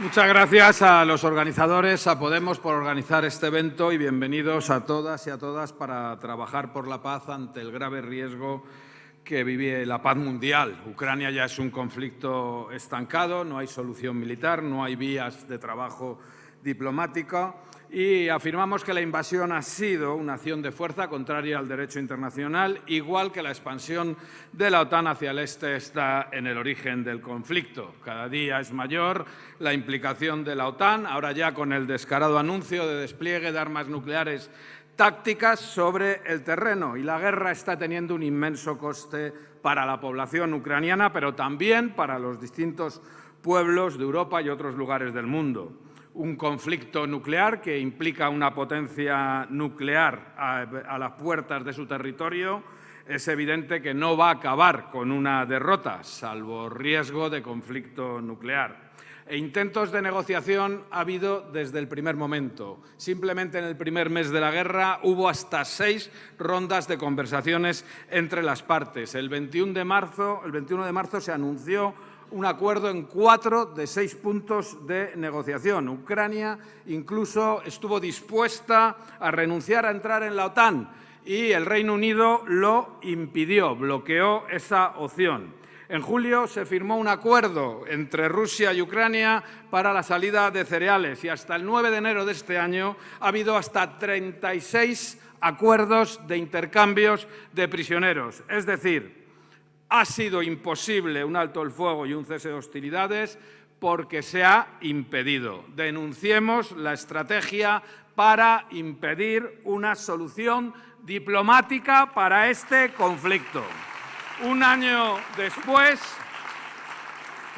Muchas gracias a los organizadores, a Podemos por organizar este evento y bienvenidos a todas y a todas para trabajar por la paz ante el grave riesgo que vive la paz mundial. Ucrania ya es un conflicto estancado, no hay solución militar, no hay vías de trabajo diplomático y afirmamos que la invasión ha sido una acción de fuerza contraria al derecho internacional, igual que la expansión de la OTAN hacia el este está en el origen del conflicto. Cada día es mayor la implicación de la OTAN, ahora ya con el descarado anuncio de despliegue de armas nucleares tácticas sobre el terreno y la guerra está teniendo un inmenso coste para la población ucraniana, pero también para los distintos pueblos de Europa y otros lugares del mundo un conflicto nuclear que implica una potencia nuclear a, las puertas de su territorio, es evidente que no va a acabar con una derrota, salvo riesgo de conflicto nuclear. E intentos de negociación ha habido desde el primer momento. Simplemente en el primer mes de la guerra hubo hasta seis rondas de conversaciones entre las partes. El 21 de marzo, el 21 de marzo se anunció un acuerdo en cuatro de seis puntos de negociación. Ucrania incluso estuvo dispuesta a renunciar a entrar en la OTAN y el Reino Unido lo impidió, bloqueó esa opción. En julio se firmó un acuerdo entre Rusia y Ucrania para la salida de cereales y hasta el 9 de enero de este año ha habido hasta 36 acuerdos de intercambios de prisioneros. Es decir, ha sido imposible un alto el fuego y un cese de hostilidades porque se ha impedido. Denunciemos la estrategia para impedir una solución diplomática para este conflicto. Un año después,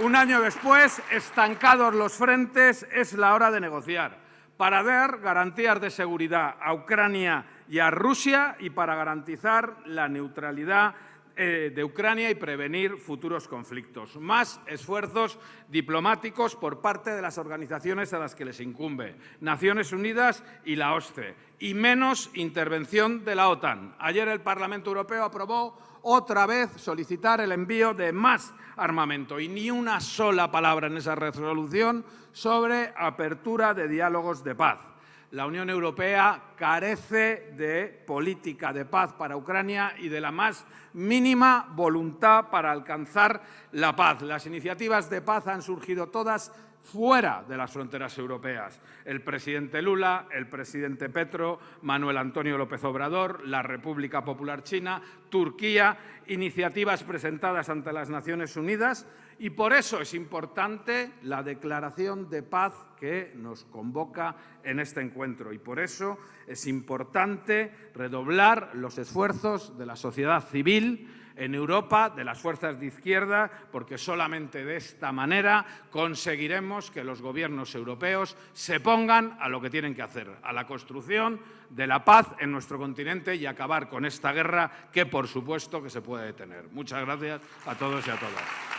un año después, estancados los frentes, es la hora de negociar para dar garantías de seguridad a Ucrania y a Rusia y para garantizar la neutralidad de Ucrania y prevenir futuros conflictos. Más esfuerzos diplomáticos por parte de las organizaciones a las que les incumbe, Naciones Unidas y la OSCE, y menos intervención de la OTAN. Ayer el Parlamento Europeo aprobó otra vez solicitar el envío de más armamento y ni una sola palabra en esa resolución sobre apertura de diálogos de paz. La Unión Europea carece de política de paz para Ucrania y de la más mínima voluntad para alcanzar la paz. Las iniciativas de paz han surgido todas fuera de las fronteras europeas. El presidente Lula, el presidente Petro, Manuel Antonio López Obrador, la República Popular China, Turquía, iniciativas presentadas ante las Naciones Unidas y por eso es importante la declaración de paz que nos convoca en este encuentro y por eso es importante redoblar los esfuerzos de la sociedad civil en Europa, de las fuerzas de izquierda, porque solamente de esta manera conseguiremos que los gobiernos europeos se pongan a lo que tienen que hacer, a la construcción de la paz en nuestro continente y acabar con esta guerra que, por supuesto, que se puede detener. Muchas gracias a todos y a todas.